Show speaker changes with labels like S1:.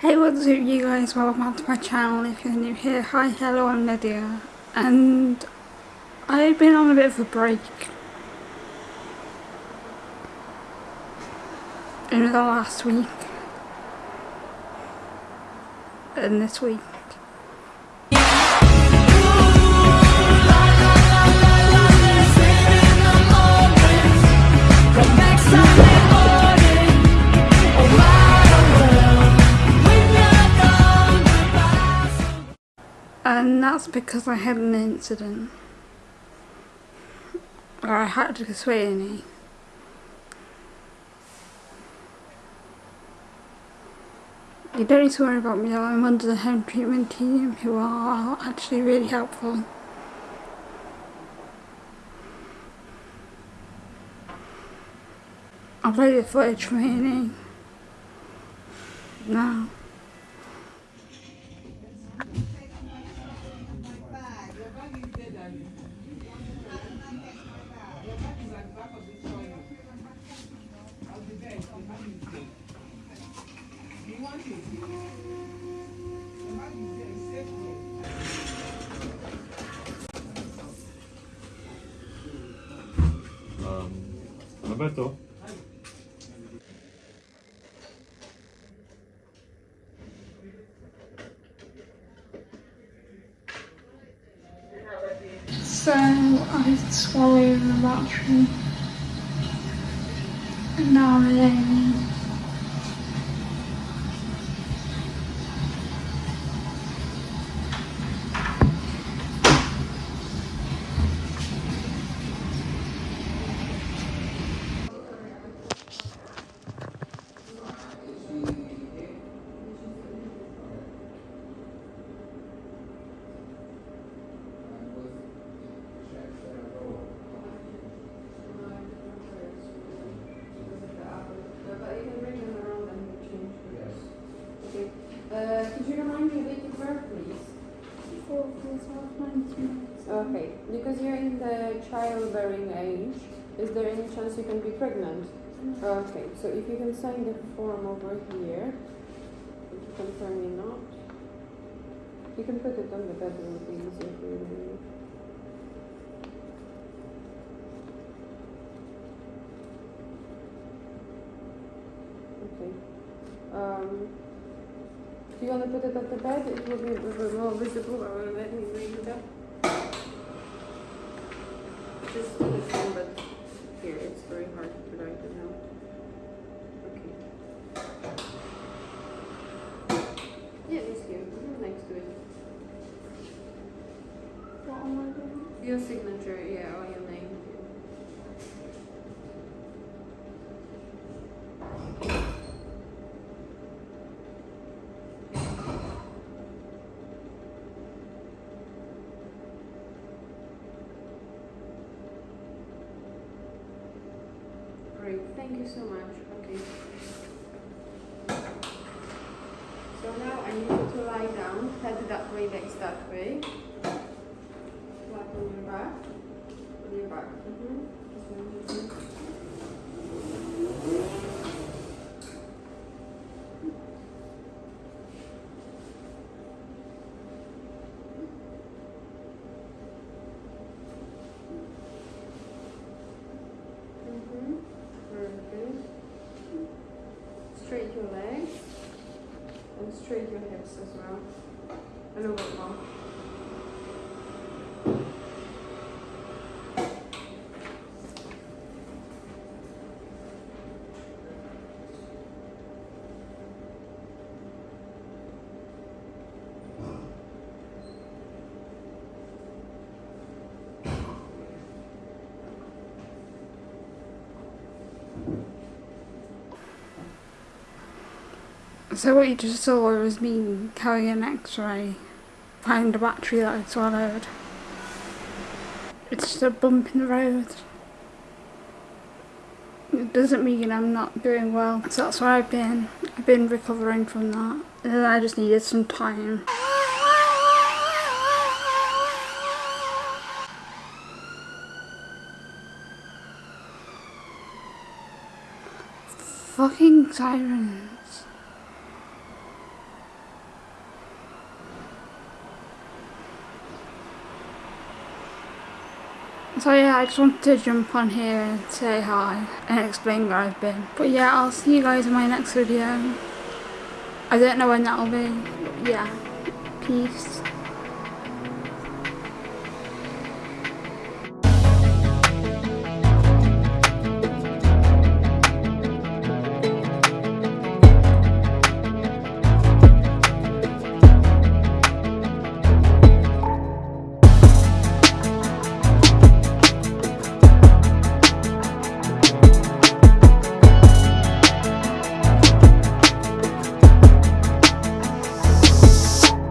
S1: Hey what's up you guys, welcome back to my channel if you're new here. Hi, hello, I'm Lydia and I've been on a bit of a break in the last week and this week. And that's because I had an incident. Or I had to swing. You don't need to worry about me, I'm under the home treatment team who are actually really helpful. The footage for me now.
S2: Um, Roberto?
S1: So I swallowed the battery and now I'm
S3: Okay, because you're in the childbearing age, is there any chance you can be pregnant? Okay, so if you can sign the form over here, to confirm you're not. You can put it on the bed, it will be easier for you. Okay. Um, do you want to put it at the bed? It will be more visible. Let me read it up. Just do the same, but here it's very hard to write it out. Okay. Yeah, it's here. Next to it.
S1: What am I doing?
S3: Your signature, yeah, or your name. Thank you so much. Okay. So now I need you to lie down, head that way, legs that way. Flat on your back. Straight your legs and straight your hips as well. A little bit more.
S1: So what you just saw was me carrying an x-ray, find a battery that I swallowed. It's just a bump in the road. It doesn't mean I'm not doing well. So that's where I've been. I've been recovering from that. And I just needed some time. Fucking sirens. So yeah, I just wanted to jump on here and say hi and explain where I've been. But yeah, I'll see you guys in my next video. I don't know when that'll be. Yeah, peace.